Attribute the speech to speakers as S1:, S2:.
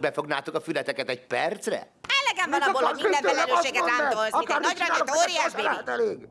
S1: Befognátok a fületeket egy percre?
S2: Elegem van abból, hogy minden felelősséget rám tolsz, mint egy nagyra óriás bébi.
S3: Elég.